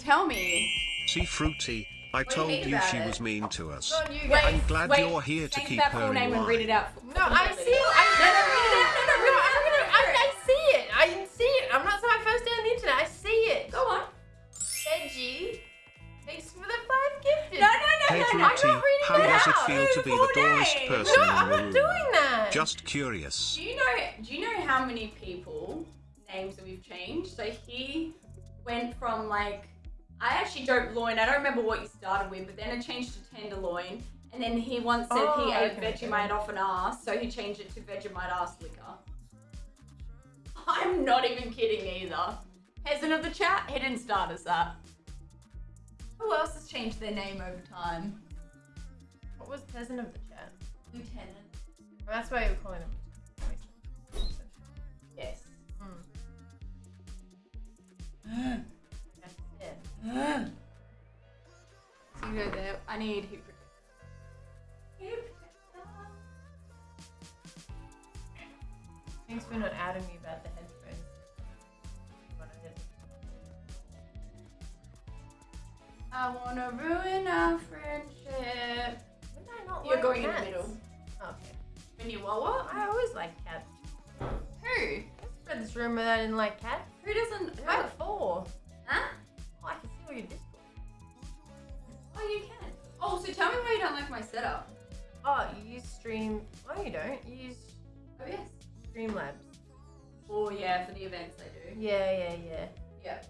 tell me. See, Fruity, I do you told mean you she it? was mean to us. Not Wait. I'm glad wait, you're here to say keep that her full in name and read it out. No, I the see. I, No, no, read it out. No, no, no, I'm gonna. I, I see it. I see it. I'm not my first day on the internet. I see it. Go on. Reggie. Thanks for the five gifted. No, no, no, Hey, no, no. I'm not reading how it does it out. feel to be Full the doorest person No, in I'm not doing that. Just curious. Do you know? Do you know how many people names that we've changed? So he went from like I actually don't loin. I don't remember what you started with, but then it changed to tenderloin, and then he once said Oh, he ate okay, Vegemite off an ass, so he changed it to Vegemite ass liquor. I'm not even kidding either. Peasant of the chat, he didn't start us that. Who else has changed their name over time? What was peasant of the chat? Lieutenant. That's why you're calling him. Yes. Hmm. Yeah. You go there. I need heat protector. Heat protector. Thanks for not adding me about the headphones. I wanna ruin our friendship. Not You're like going in the middle. Okay. When you Wawa? I always like cats. Who? I spread this rumor that I didn't like cats. Who doesn't? Who What? for? Huh? Oh, I can see all your Discord. Oh, you can. Oh, so tell me why you don't like my setup. Oh, you use Stream. Oh, you don't. You use Oh yes. Streamlabs. Oh yeah, for the events they do. Yeah, yeah, yeah. Yeah.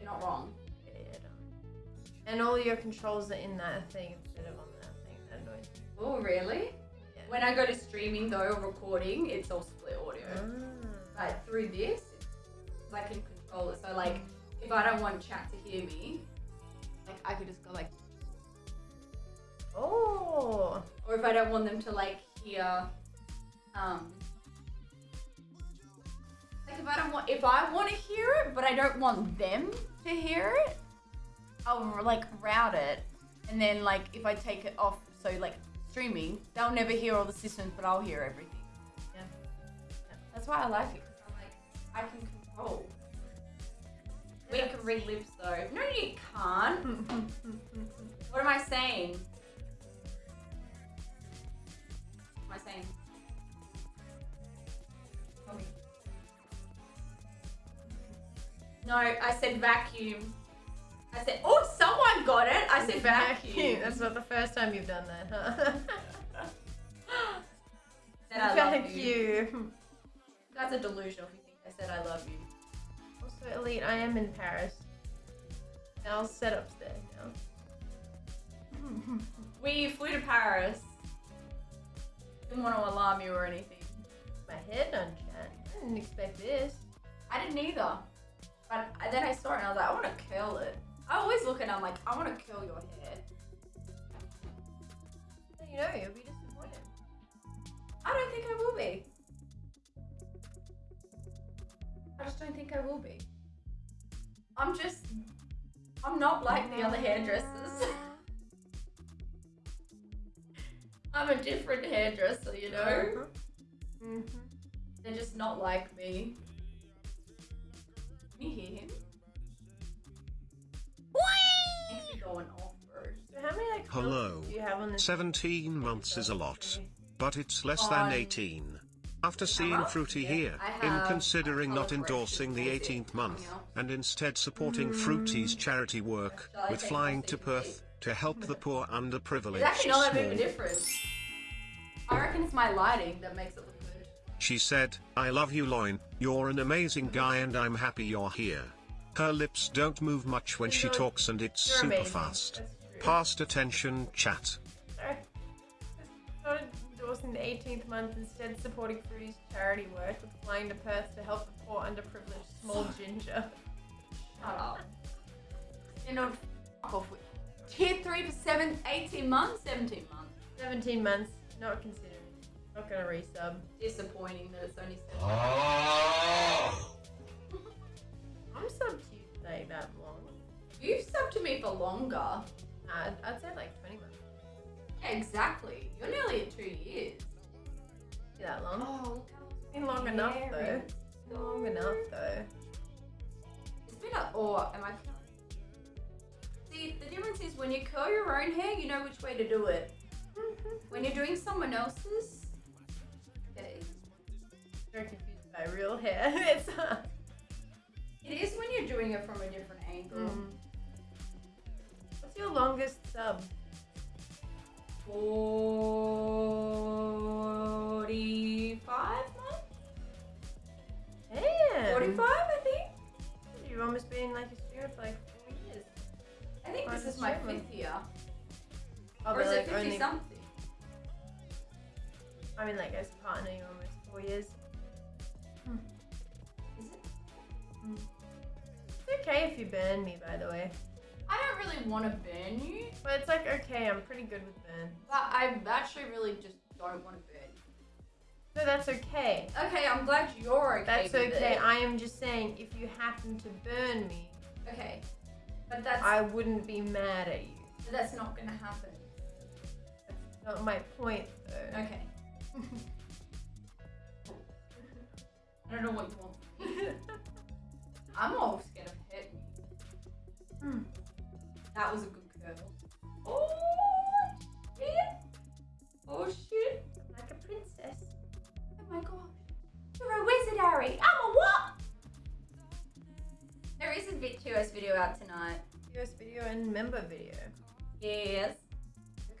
You're not wrong. Yeah, yeah, don't. And all your controls are in that thing instead of on that thing. That annoys me. Oh really? Yeah. When I go to streaming though or recording, it's all split audio. Ah. Like through this, I can control it. So like, if I don't want chat to hear me, like I could just go like, Oh. or if I don't want them to like hear, um, like if I don't want, if I want to hear it, but I don't want them to hear it, I'll like route it, and then like if I take it off, so like streaming, they'll never hear all the systems, but I'll hear everything. Yeah. That's why I like it. I'm like, I can control. We can read lips though. No, you can't. What am I saying? I saying? No, I said vacuum. I said, oh, someone got it. I said vacuum. That's not the first time you've done that, huh? Said I love you. you. That's a delusion if you think I said I love you. Also, Elite, I am in Paris. Now setup's there now. We flew to Paris. Didn't want to alarm you or anything. My head chat. I didn't expect this. I didn't either. But then I saw it and I was like, I want to curl it. I always look and I'm like, I want to curl your hair. You know, you'll be disappointed. I don't think I will be. I just don't think I will be. I'm just, I'm not like the other hairdressers. I'm a different hairdresser, you know? Mm-hmm. They're just not like me. Can you hear him? Makes me going off, bro. So how many like Hello. do you have on this? 17 months is a lot, but it's less On- than 18. After seeing Uh-huh. Fruity Yeah, here, I in considering not endorsing the 18th month, and instead supporting Fruity's charity work, with flying to Perth to help the poor It's underprivileged actually not that big of a difference. I reckon it's my lighting that makes it look good. She said, I love you Loin, you're an amazing guy and I'm happy you're here. Her lips don't move much when she You're- talks and it's super amazing. fast. Past attention chat. Sorry. Not endorsing the 18th month, instead supporting Fruity's charity work with flying to Perth to help the poor underprivileged small ginger. Shut up. You know, fuck off with tier 3 to 7, 18 months, 17 months. 17 months, not considering. Not gonna resub. Disappointing that it's only 7 I'm sub to you like that long. You've subbed to me for longer. Nah, I'd, I'd say like 20 months. Yeah, exactly. You're nearly at 2 years. Be that long. Oh, look how It's been long enough though. It's been long enough though. It's been a, or am I See, the difference is when you curl your own hair, you know which way to do it. When you're doing someone else's, okay. Very confused by real hair. it's uh, It is when you're doing it from a different angle. mm. What's your longest sub? 45 this is my fifth year. Oh, or is but, it like 50 only. something? I mean, like as a partner, you're almost four years. Hmm. Is it? Hmm. It's okay if you burn me, by the way. I don't really want to burn you, But it's like okay, I'm pretty good with burn. but I actually really just don't want to burn you. So that's okay. Okay, I'm glad you're okay. That's okay. It. I am just saying, if you happen to burn me, Okay, but that's I wouldn't be mad at you. that's not gonna happen. That's not my point, though. Okay. I don't know what you want. I'm all scared of hitting you. Hmm. That was a good video out tonight. US video and member video Yes.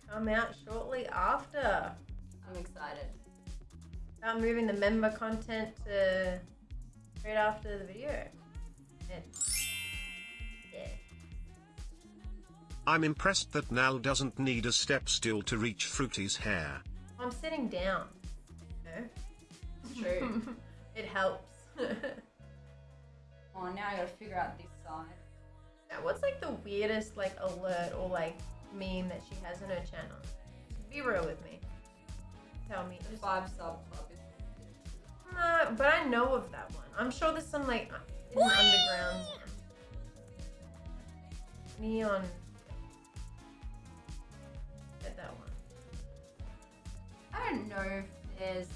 come out shortly after. I'm excited. Start moving the member content to right after the video. And yeah. I'm impressed that Nal doesn't need a step stool to reach Fruity's hair. I'm sitting down. No? It's true. it helps. oh, now I gotta figure out this side. Now, what's like the weirdest like alert or like meme that she has on her channel? Be real with me. Tell me. The Just, five sub club is no, but I know of that one. I'm sure there's some like hidden underground. Neon. Get that one. I don't know if there's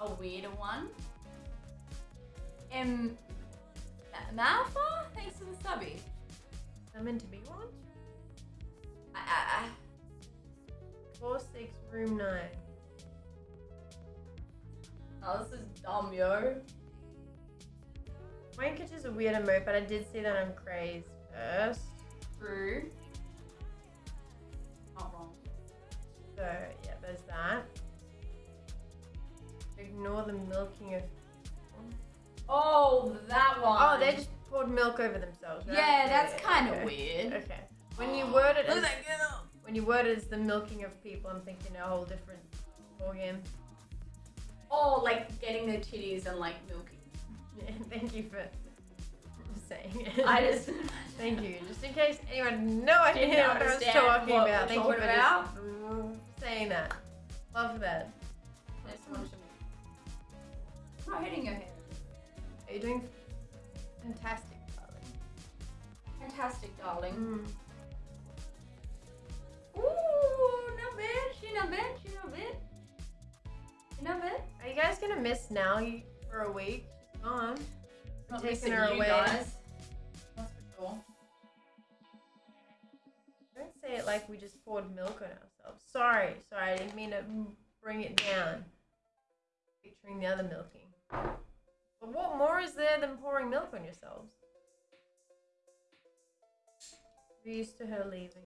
a weirder one. Um, Ma- Malfa, thanks for the subby. I'm meant to be one. I, I, I, Four six room nine. oh, this is dumb, yo. Wankage is a weird emote, but I did see that on Craze first. True. Not wrong. So yeah, there's that. Ignore the milking of. Oh, that one. Oh, they just poured milk over themselves. Right? Yeah, that's kind of okay. weird. Okay. When you word it Look as at that girl. when you word it as the milking of people, I'm thinking a whole different ballgame. Oh, like getting their titties and like milking. Yeah, thank you for saying it. I just. Thank you. Just in case anyone had no idea Didn't what I was understand talking what about. we're Thank you for talking about. just saying that. Love that. That's one to me. I'm not hitting your head. Are you doing fantastic, darling? Fantastic, darling. Mm. Ooh, not bad. She not bad. She not bad. She not bad. Are you guys gonna miss now for a week? She's gone. Not taking her away. guys. That's for sure. Don't say it like we just poured milk on ourselves. Sorry, sorry, I didn't mean to bring it down. Picturing the other milking. What more is there than pouring milk on yourselves? We're used to her leaving.